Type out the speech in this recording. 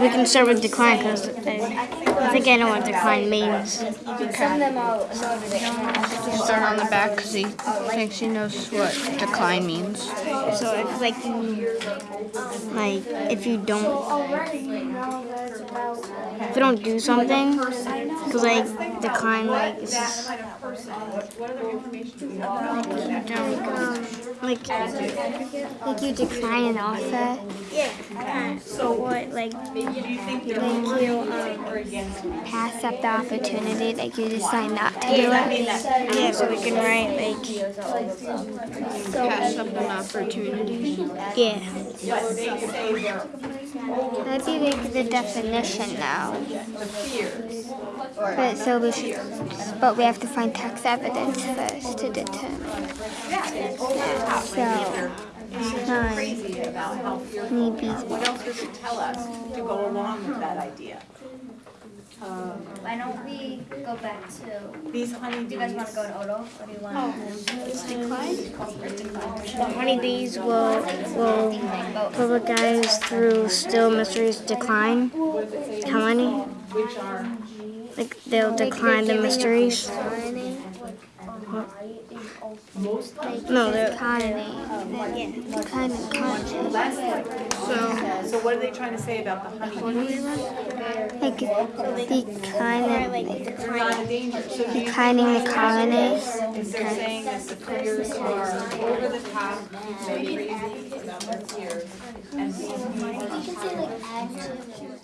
we can start with decline because I, I think I know what decline means. Some of them all know that they don't. Start on the back because he thinks he knows what decline means. So it's like, like if you don't, if you don't do something, because like the decline, like it's just, um, like like you decline an offer. Yeah. So what, like, like you um, pass up the opportunity, like you decide not to do it. Yeah, so we can write like. Pass up an opportunity. Yeah. That'd be the definition now. But so we should, but we have to find text evidence first to determine. So, nine, maybe. What else does it tell us to go along with that idea? Why don't we go back to? These honey? Do you guys want to go to Odo, or do you want? Oh, The honeybees will will guys through still mysteries decline. How many? Which are, Like they'll decline the mysteries. No, they're Economy. Yeah. Decline. So so what are they trying to say about the honeybees? Like the kind of like They're not in danger, so do you declining the colonies. Is they're saying that the critters are over the top, they're crazy about their peers, and these bees